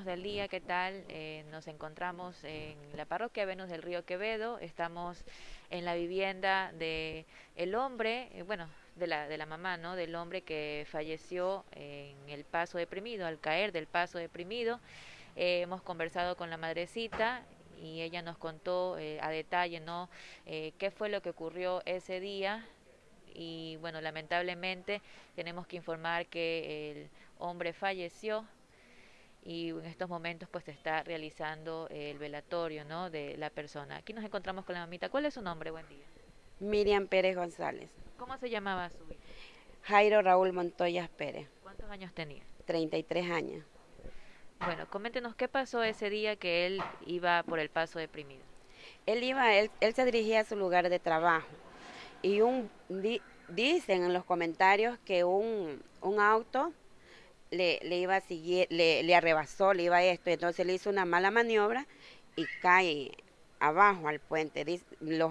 del día, ¿qué tal? Eh, nos encontramos en la parroquia Venus del Río Quevedo, estamos en la vivienda de el hombre, eh, bueno, de la, de la mamá, ¿no? Del hombre que falleció en el paso deprimido, al caer del paso deprimido. Eh, hemos conversado con la madrecita y ella nos contó a detalle, ¿no? qué fue lo que ocurrió ese día y bueno, lamentablemente tenemos que informar que el hombre falleció y en estos momentos pues se está realizando el velatorio ¿no? de la persona. Aquí nos encontramos con la mamita. ¿Cuál es su nombre? Buen día. Miriam Pérez González. ¿Cómo se llamaba su hijo? Jairo Raúl Montoya Pérez. ¿Cuántos años tenía? 33 años. Bueno, coméntenos qué pasó ese día que él iba por el paso deprimido. Él iba, él, él se dirigía a su lugar de trabajo y un dicen en los comentarios que un, un auto le, le iba a seguir, le, le arrebasó, le iba a esto, entonces le hizo una mala maniobra y cae abajo al puente.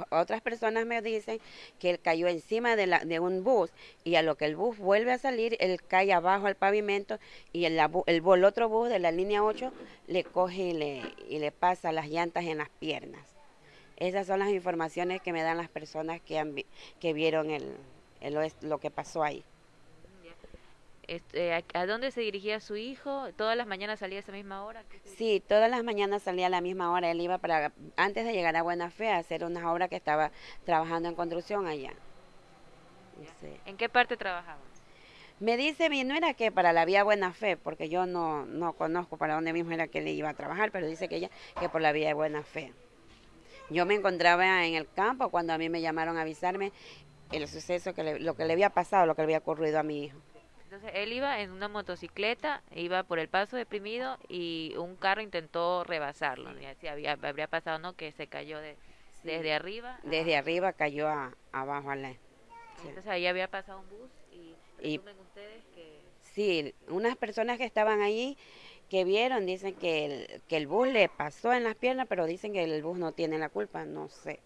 otras personas me dicen que él cayó encima de, la, de un bus y a lo que el bus vuelve a salir, él cae abajo al pavimento y el, el, el otro bus de la línea 8 le coge y le, y le pasa las llantas en las piernas. Esas son las informaciones que me dan las personas que, han, que vieron el, el, lo que pasó ahí. Este, ¿A dónde se dirigía su hijo? ¿Todas las mañanas salía a esa misma hora? Sí, todas las mañanas salía a la misma hora. Él iba para, antes de llegar a Buena Fe, a hacer una obra que estaba trabajando en construcción allá. ¿En qué parte trabajaba? Me dice mi nuera que para la vía Buena Fe, porque yo no, no conozco para dónde mismo era que él iba a trabajar, pero dice que ella que por la vía de Buena Fe. Yo me encontraba en el campo cuando a mí me llamaron a avisarme el suceso, que lo que le había pasado, lo que le había ocurrido a mi hijo. Entonces él iba en una motocicleta, iba por el paso deprimido y un carro intentó rebasarlo. Sí. había, habría pasado, ¿no? Que se cayó de, desde arriba. Desde arriba cayó a, abajo a la... Entonces ahí había pasado un bus y presumen ustedes que... Sí, unas personas que estaban allí que vieron dicen que el, que el bus le pasó en las piernas, pero dicen que el bus no tiene la culpa, no sé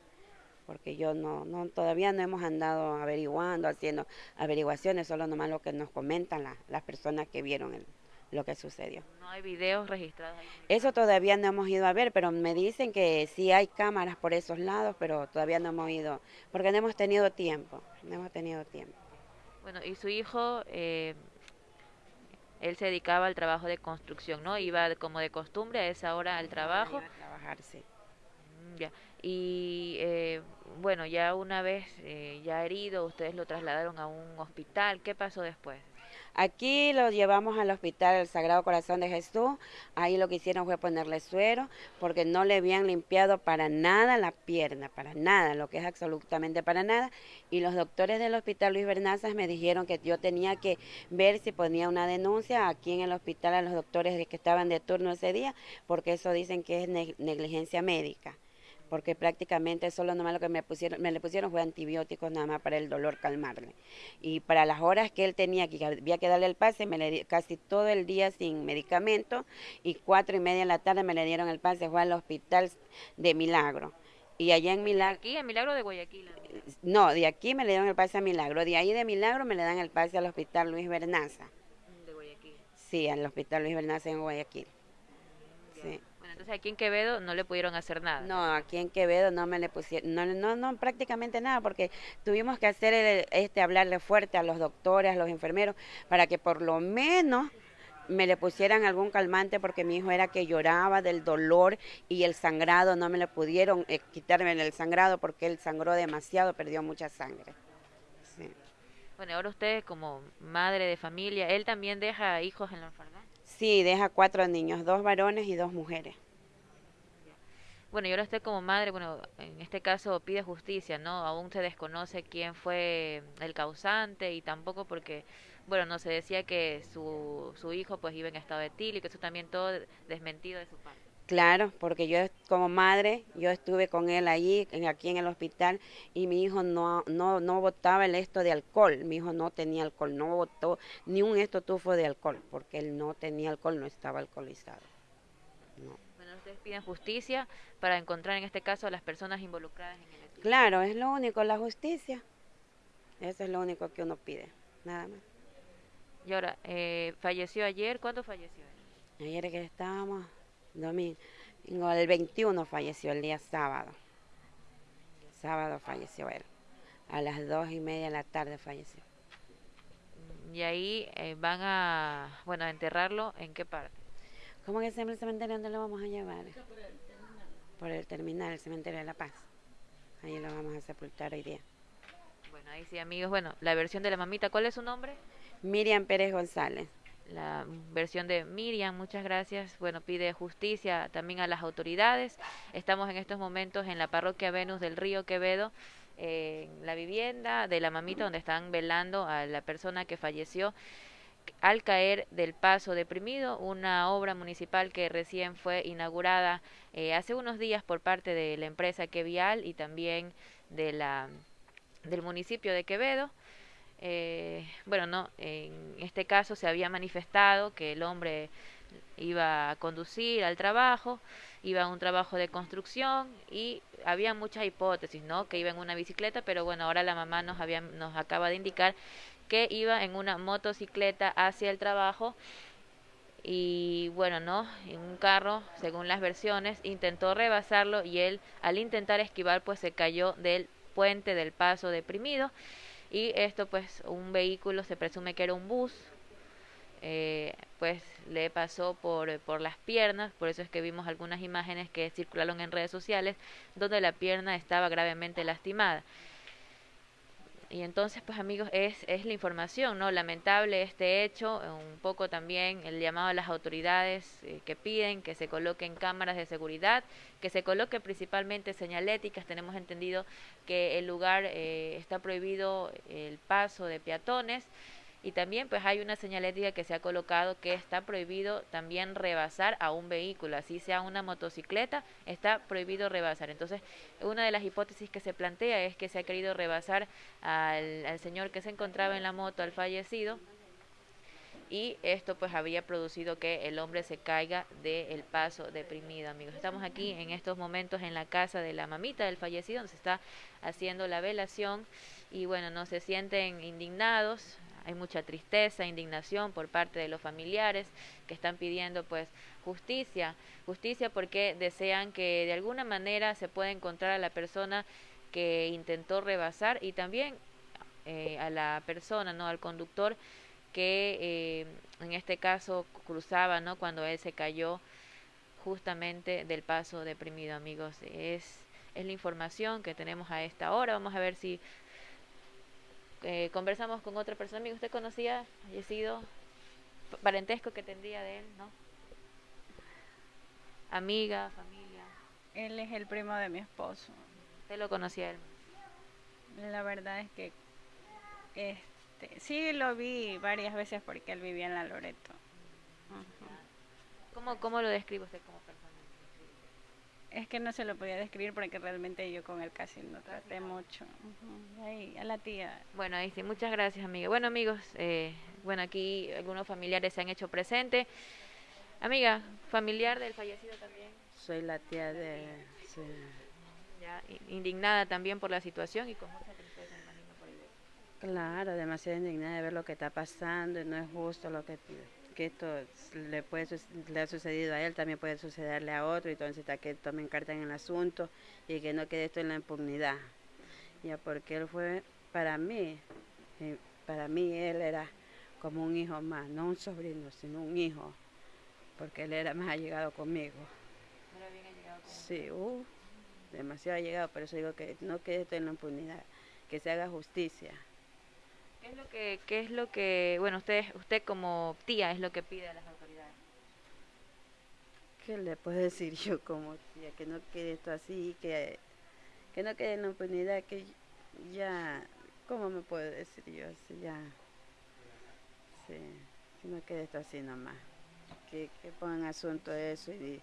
porque yo no, no todavía no hemos andado averiguando, haciendo averiguaciones, solo nomás lo que nos comentan las personas que vieron el, lo que sucedió. No hay videos registrados ahí. Eso todavía no hemos ido a ver, pero me dicen que sí hay cámaras por esos lados, pero todavía no hemos ido, porque no hemos tenido tiempo, no hemos tenido tiempo. Bueno, y su hijo, eh, él se dedicaba al trabajo de construcción, ¿no? Iba como de costumbre a esa hora al trabajo. a trabajar, sí. Mm, ya. Y eh, bueno, ya una vez eh, ya herido, ustedes lo trasladaron a un hospital. ¿Qué pasó después? Aquí lo llevamos al hospital del Sagrado Corazón de Jesús. Ahí lo que hicieron fue ponerle suero porque no le habían limpiado para nada la pierna, para nada, lo que es absolutamente para nada. Y los doctores del hospital Luis Bernazas me dijeron que yo tenía que ver si ponía una denuncia aquí en el hospital a los doctores que estaban de turno ese día, porque eso dicen que es negligencia médica porque prácticamente solo nomás lo que me pusieron, me le pusieron fue antibióticos nada más para el dolor calmarle. Y para las horas que él tenía que había que darle el pase, me le casi todo el día sin medicamento y cuatro y media de la tarde me le dieron el pase, fue al hospital de Milagro. Y allá en Milagro... ¿Aquí en Milagro de Guayaquil? No, de aquí me le dieron el pase a Milagro, de ahí de Milagro me le dan el pase al hospital Luis Bernaza. ¿De Guayaquil? Sí, al hospital Luis Bernaza en Guayaquil. Sí. Entonces aquí en Quevedo no le pudieron hacer nada. No, aquí en Quevedo no me le pusieron, no, no, no prácticamente nada, porque tuvimos que hacer este hablarle fuerte a los doctores, a los enfermeros, para que por lo menos me le pusieran algún calmante porque mi hijo era que lloraba del dolor y el sangrado, no me le pudieron eh, quitarme el sangrado porque él sangró demasiado, perdió mucha sangre. Bueno, ahora usted como madre de familia, ¿él también deja hijos en la orfandad? Sí, deja cuatro niños, dos varones y dos mujeres. Bueno, yo ahora estoy como madre, bueno, en este caso pide justicia, ¿no? Aún se desconoce quién fue el causante y tampoco porque, bueno, no se decía que su, su hijo pues iba en estado que eso también todo desmentido de su parte. Claro, porque yo como madre, yo estuve con él allí, aquí en el hospital, y mi hijo no, no, no botaba el esto de alcohol, mi hijo no tenía alcohol, no botó ni un estotufo de alcohol, porque él no tenía alcohol, no estaba alcoholizado. Ustedes piden justicia para encontrar en este caso a las personas involucradas en el hecho. Claro, es lo único, la justicia. Eso es lo único que uno pide, nada más. Y ahora, eh, ¿falleció ayer? ¿Cuándo falleció? Ayer que estábamos, domingo, el 21 falleció el día sábado. Sábado falleció él. A las dos y media de la tarde falleció. Y ahí eh, van a, bueno, a enterrarlo, ¿en qué parte? ¿Cómo que se llama el cementerio donde lo vamos a llevar? Por el terminal, el cementerio de La Paz. Ahí lo vamos a sepultar hoy día. Bueno, ahí sí, amigos. Bueno, la versión de la mamita, ¿cuál es su nombre? Miriam Pérez González. La versión de Miriam, muchas gracias. Bueno, pide justicia también a las autoridades. Estamos en estos momentos en la parroquia Venus del Río Quevedo, en la vivienda de la mamita donde están velando a la persona que falleció al caer del paso deprimido, una obra municipal que recién fue inaugurada eh, hace unos días por parte de la empresa Quevial y también de la, del municipio de Quevedo. Eh, bueno, no, en este caso se había manifestado que el hombre iba a conducir al trabajo, iba a un trabajo de construcción y había muchas hipótesis, ¿no? Que iba en una bicicleta, pero bueno, ahora la mamá nos había nos acaba de indicar que iba en una motocicleta hacia el trabajo y bueno, ¿no? En un carro, según las versiones, intentó rebasarlo y él al intentar esquivar pues se cayó del puente del paso deprimido y esto pues un vehículo se presume que era un bus eh, pues le pasó por, por las piernas, por eso es que vimos algunas imágenes que circularon en redes sociales donde la pierna estaba gravemente lastimada. Y entonces, pues amigos, es, es la información, ¿no? Lamentable este hecho, un poco también el llamado a las autoridades eh, que piden que se coloquen cámaras de seguridad, que se coloquen principalmente señaléticas. Tenemos entendido que el lugar eh, está prohibido el paso de peatones y también pues hay una señalética que se ha colocado que está prohibido también rebasar a un vehículo, así sea una motocicleta, está prohibido rebasar. Entonces, una de las hipótesis que se plantea es que se ha querido rebasar al, señor que se encontraba en la moto, al fallecido, y esto pues había producido que el hombre se caiga del paso deprimido, amigos. Estamos aquí en estos momentos en la casa de la mamita del fallecido, donde se está haciendo la velación y bueno, no se sienten indignados, hay mucha tristeza, indignación por parte de los familiares que están pidiendo pues justicia, justicia porque desean que de alguna manera se pueda encontrar a la persona que intentó rebasar y también eh, a la persona, no, al conductor que eh, en este caso cruzaba, no, cuando él se cayó justamente del paso deprimido, amigos. Es es la información que tenemos a esta hora. Vamos a ver si eh, conversamos con otra persona, amigo, ¿usted conocía fallecido? Parentesco que tendría de él, ¿no? Amiga, familia. Él es el primo de mi esposo. ¿Usted lo conocía él? La verdad es que este, sí lo vi varias veces porque él vivía en la Loreto. ¿Cómo, ¿Cómo lo describe usted como persona? Es que no se lo podía describir porque realmente yo con él casi no traté mucho. Ahí, a la tía. Bueno, ahí sí, muchas gracias, amiga. Bueno, amigos, eh, bueno, aquí algunos familiares se han hecho presente. Amiga, familiar del fallecido también. Soy la tía de... Ya, indignada también por la situación y con mucha tristeza, imagino, por el... Claro, demasiado indignada de ver lo que está pasando y no es justo lo que que esto le puede le ha sucedido a él, también puede sucederle a otro, y entonces está que tomen carta en el asunto y que no quede esto en la impunidad. Ya porque él fue para mí, eh, para mí él era como un hijo más, no un sobrino, sino un hijo, porque él era más allegado conmigo. ¿Era bien allegado Sí, uh, demasiado allegado, por eso digo que no quede esto en la impunidad, que se haga justicia. ¿Qué es lo que, qué es lo que, bueno, usted, usted como tía es lo que pide a las autoridades? ¿Qué le puedo decir yo como tía? Que no quede esto así, que, que no quede en la impunidad, que ya, ¿cómo me puedo decir yo? Así ya, sí, que no quede esto así nomás. Que, que pongan asunto eso y,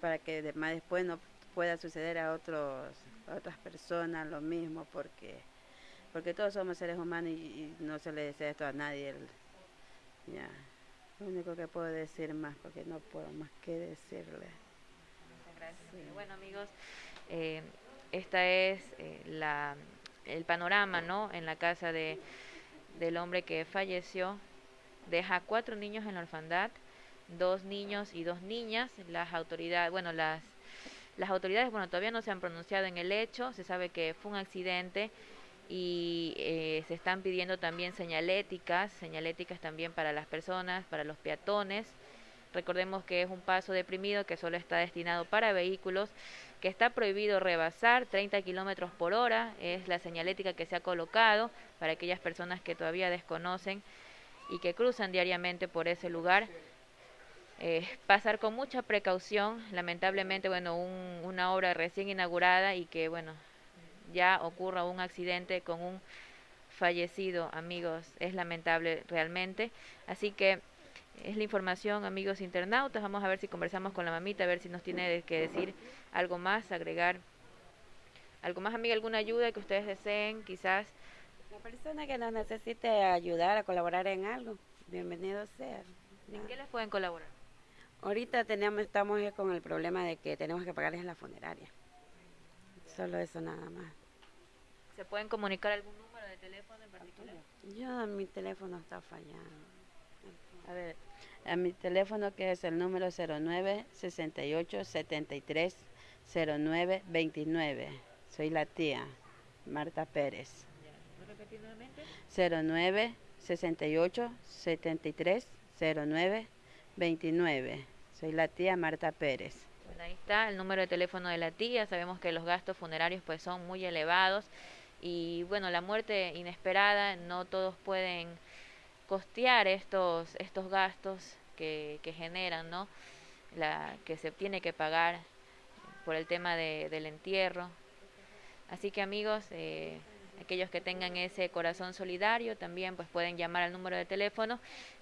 para que además después no pueda suceder a otros a otras personas lo mismo porque porque todos somos seres humanos y, no se le desea esto a nadie. ya, lo único que puedo decir más, porque no puedo más que decirle. Muchas gracias. Bueno, amigos, eh, esta es eh, la, el panorama, ¿no? En la casa de, del hombre que falleció. Deja cuatro niños en la orfandad. dos niños y dos niñas. Las autoridades, bueno, las, las autoridades, bueno, todavía no se han pronunciado en el hecho, se sabe que fue un accidente y eh, se están pidiendo también señaléticas, señaléticas también para las personas, para los peatones. Recordemos que es un paso deprimido que solo está destinado para vehículos, que está prohibido rebasar 30 kilómetros por hora, es la señalética que se ha colocado para aquellas personas que todavía desconocen y que cruzan diariamente por ese lugar. Eh, pasar con mucha precaución, lamentablemente, bueno, una obra recién inaugurada y que, bueno, ya ocurra un accidente con un fallecido, amigos, es lamentable realmente. Así que es la información, amigos internautas. Vamos a ver si conversamos con la mamita, a ver si nos tiene que decir algo más, agregar algo más, amiga, alguna ayuda que ustedes deseen, quizás. La persona que nos necesite ayudar a colaborar en algo, bienvenido sea. ¿En qué les pueden colaborar? Ahorita tenemos, estamos con el problema de que tenemos que pagarles la funeraria. Solo eso nada más. ¿Se pueden comunicar algún número de teléfono en particular? Yo, mi teléfono está fallando. A ver, a mi teléfono que es el número 09 68 73 09 29. Soy la tía Marta Pérez. repetir nuevamente? 09 68 73 09 29. Soy la tía Marta Pérez ahí está el número de teléfono de la tía. Sabemos que los gastos funerarios pues son muy elevados y bueno, la muerte inesperada no todos pueden costear estos estos gastos que, generan, ¿no? La que se tiene que pagar por el tema de, del entierro. Así que amigos, eh, aquellos que tengan ese corazón solidario también pues pueden llamar al número de teléfono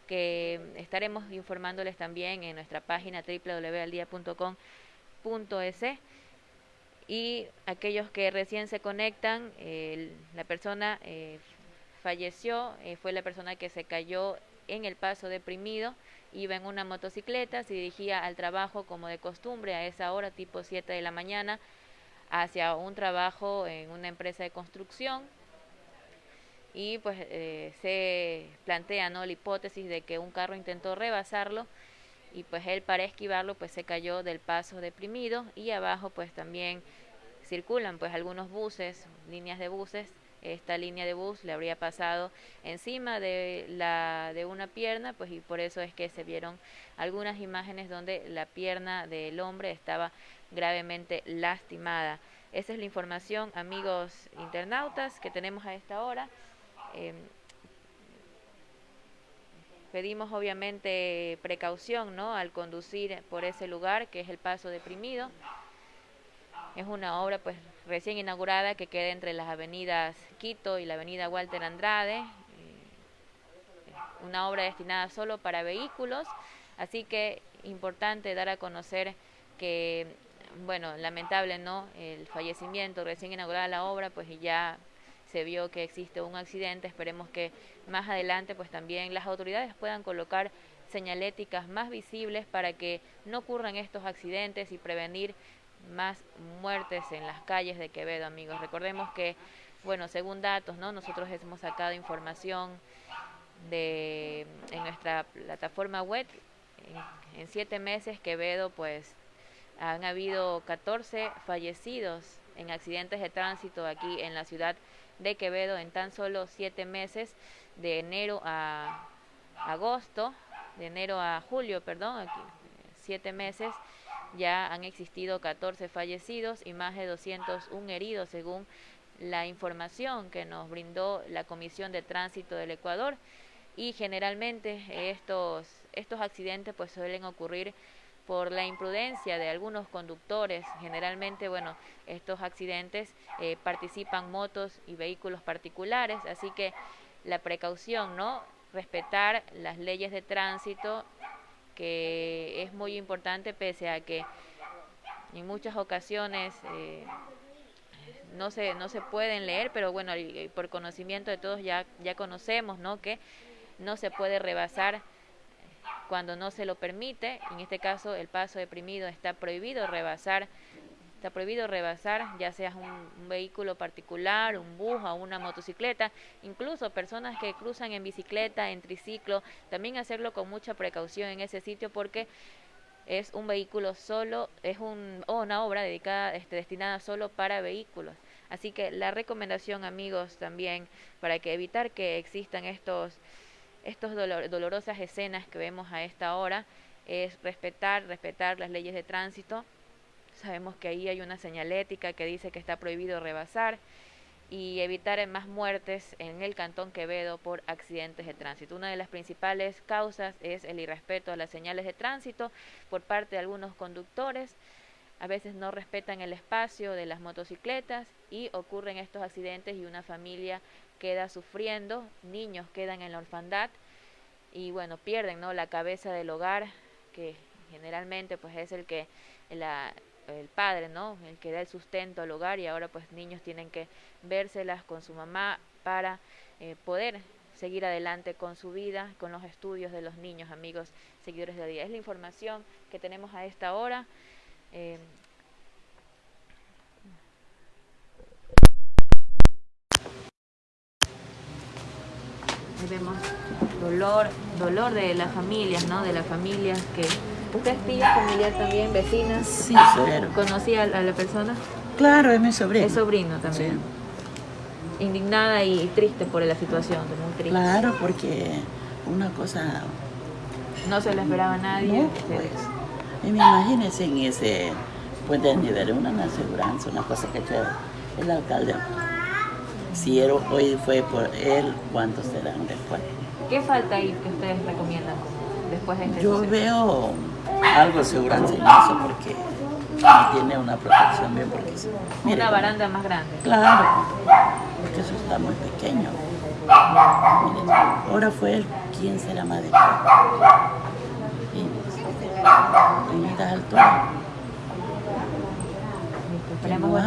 que estaremos informándoles también en nuestra página www.aldia.com .es y aquellos que recién se conectan, la persona eh, falleció, eh, fue la persona que se cayó en el paso deprimido, iba en una motocicleta, se dirigía al trabajo como de costumbre a esa hora, tipo 7 de la mañana, hacia un trabajo en una empresa de construcción y pues eh, se plantea ¿no? la hipótesis de que un carro intentó rebasarlo y pues él para esquivarlo pues se cayó del paso deprimido y abajo pues también circulan pues algunos buses, líneas de buses, esta línea de bus le habría pasado encima de la de una pierna pues y por eso es que se vieron algunas imágenes donde la pierna del hombre estaba gravemente lastimada. Esa es la información, amigos internautas, que tenemos a esta hora. Em, Pedimos obviamente precaución ¿no? al conducir por ese lugar que es el Paso Deprimido. Es una obra pues recién inaugurada que queda entre las avenidas Quito y la avenida Walter Andrade. Eh, una obra destinada solo para vehículos, así que importante dar a conocer que, bueno, lamentable, ¿no? El fallecimiento, recién inaugurada la obra, pues ya se vio que existe un accidente, esperemos que más adelante pues también las autoridades puedan colocar señaléticas más visibles para que no ocurran estos accidentes y prevenir más muertes en las calles de Quevedo, amigos. Recordemos que, bueno, según datos, ¿no? Nosotros hemos sacado información de en nuestra plataforma web en, en siete meses Quevedo pues han habido 14 fallecidos en accidentes de tránsito aquí en la ciudad de Quevedo en tan solo siete meses, de enero a agosto, de enero a julio, perdón, aquí, siete meses, ya han existido 14 fallecidos y más de 201 heridos, según la información que nos brindó la Comisión de Tránsito del Ecuador. Y generalmente estos, estos accidentes pues suelen ocurrir por la imprudencia de algunos conductores. Generalmente, bueno, estos accidentes eh, participan motos y vehículos particulares, así que la precaución, ¿no? Respetar las leyes de tránsito, que es muy importante pese a que en muchas ocasiones eh, no se no se pueden leer, pero bueno, por conocimiento de todos ya ya conocemos, ¿no? Que no se puede rebasar cuando no se lo permite, en este caso el paso deprimido está prohibido rebasar Está prohibido rebasar, ya sea un, vehículo particular, un bus o una motocicleta, incluso personas que cruzan en bicicleta, en triciclo, también hacerlo con mucha precaución en ese sitio porque es un vehículo solo, es un, una obra dedicada, este, destinada solo para vehículos. Así que la recomendación, amigos, también para que evitar que existan estos, estos dolorosas escenas que vemos a esta hora, es respetar, respetar las leyes de tránsito. Sabemos que ahí hay una señalética que dice que está prohibido rebasar y evitar más muertes en el Cantón Quevedo por accidentes de tránsito. Una de las principales causas es el irrespeto a las señales de tránsito por parte de algunos conductores. A veces no respetan el espacio de las motocicletas y ocurren estos accidentes y una familia queda sufriendo, niños quedan en la orfandad y bueno, pierden ¿no? la cabeza del hogar, que generalmente pues es el que la, el padre, ¿no? El que da el sustento al hogar y ahora pues niños tienen que vérselas con su mamá para eh, poder seguir adelante con su vida, con los estudios de los niños, amigos, seguidores de día. Es la información que tenemos a esta hora. Eh, vemos dolor, dolor de las familias, ¿no? De las familias que... ¿Usted es tía familiar también, vecina? Sí, sobrino. ¿Conocía a la persona? Claro, es mi sobrino. Es sobrino también. Indignada y triste por la situación, muy triste. Claro, porque una cosa... No se la esperaba a nadie. No, pues. Y me imagínense en ese puente de nivel, una aseguranza, una cosa que el alcalde si él, hoy fue por él, ¿cuántos serán después? ¿Qué falta ahí que ustedes recomiendan después de este Yo veo algo de seguridad en eso porque tiene una protección bien porque una baranda más grande. Claro, porque eso está muy pequeño. ahora fue el 15 de la madre. En estas alturas. Esperemos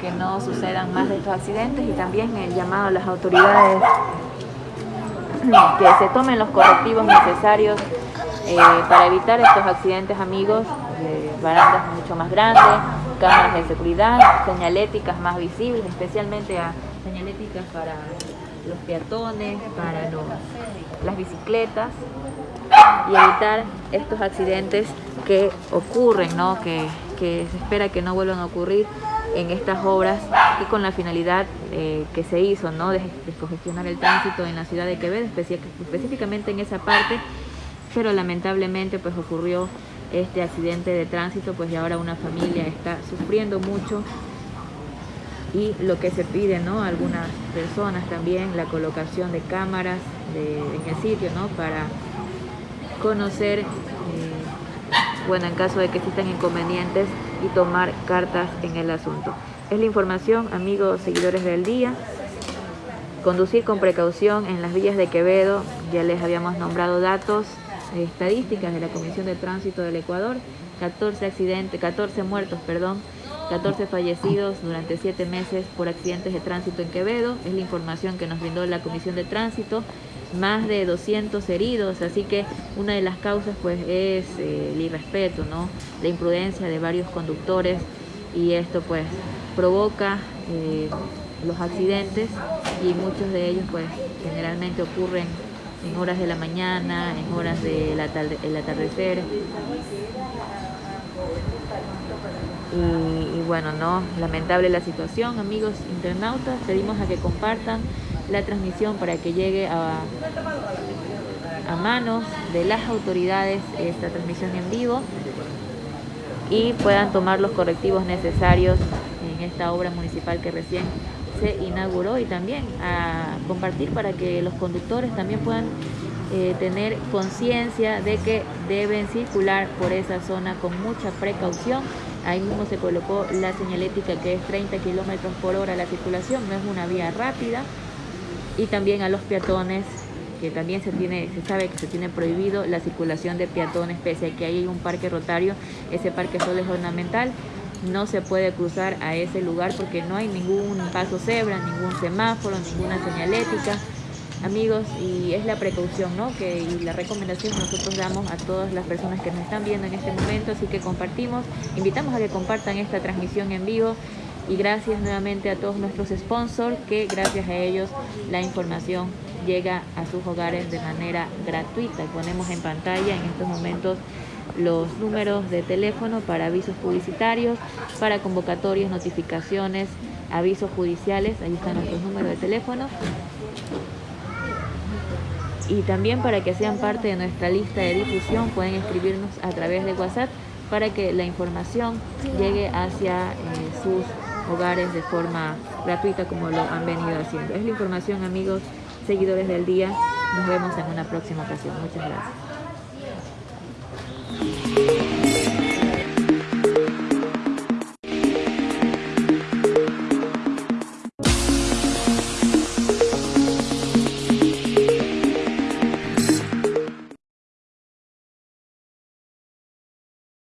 que no sucedan más de estos accidentes y también el llamado a las autoridades que se tomen los correctivos necesarios eh, para evitar estos accidentes amigos, barandas mucho más grandes, cámaras de seguridad, señaléticas más visibles, especialmente a señaléticas para los peatones, para las bicicletas y evitar estos accidentes que ocurren, ¿no? que que se espera que no vuelvan a ocurrir en estas obras y con la finalidad eh, que se hizo ¿no? de descongestionar el tránsito en la ciudad de Quevedo, específicamente en esa parte, pero lamentablemente pues ocurrió este accidente de tránsito, pues y ahora una familia está sufriendo mucho y lo que se pide ¿no? algunas personas también, la colocación de cámaras en el sitio ¿no? para conocer bueno, en caso de que existan inconvenientes y tomar cartas en el asunto. Es la información, amigos seguidores del día. Conducir con precaución en las villas de Quevedo, ya les habíamos nombrado datos, estadísticas de la Comisión de Tránsito del Ecuador, 14 accidentes, 14 muertos, perdón, 14 fallecidos durante 7 meses por accidentes de tránsito en Quevedo, es la información que nos brindó la Comisión de Tránsito más de 200 heridos, así que una de las causas pues es eh, el irrespeto, ¿no? la imprudencia de varios conductores y esto pues provoca eh, los accidentes y muchos de ellos pues generalmente ocurren en horas de la mañana, en horas del atardecer. Y, y, bueno, no, lamentable la situación, amigos internautas, pedimos a que compartan la transmisión para que llegue a, a manos de las autoridades esta transmisión en vivo y puedan tomar los correctivos necesarios en esta obra municipal que recién se inauguró y también a compartir para que los conductores también puedan eh, tener conciencia de que deben circular por esa zona con mucha precaución. Ahí mismo se colocó la señalética que es 30 kilómetros por hora la circulación, no es una vía rápida, y también a los peatones que también se tiene se sabe que se tiene prohibido la circulación de peatones pese a que hay un parque rotario ese parque solo es ornamental no se puede cruzar a ese lugar porque no hay ningún paso cebra ningún semáforo ninguna señalética amigos, y es la precaución, ¿no? Que, y la recomendación que nosotros damos a todas las personas que nos están viendo en este momento, así que compartimos, invitamos a que compartan esta transmisión en vivo y gracias nuevamente a todos nuestros sponsors que gracias a ellos la información llega a sus hogares de manera gratuita. Ponemos en pantalla en estos momentos los números de teléfono para avisos publicitarios, para convocatorias, notificaciones, avisos judiciales, ahí están nuestros números de teléfono. Y también para que sean parte de nuestra lista de difusión pueden escribirnos a través de WhatsApp para que la información llegue hacia eh, sus hogares de forma gratuita como lo han venido haciendo. Es la información amigos, seguidores del día. Nos vemos en una próxima ocasión. Muchas gracias.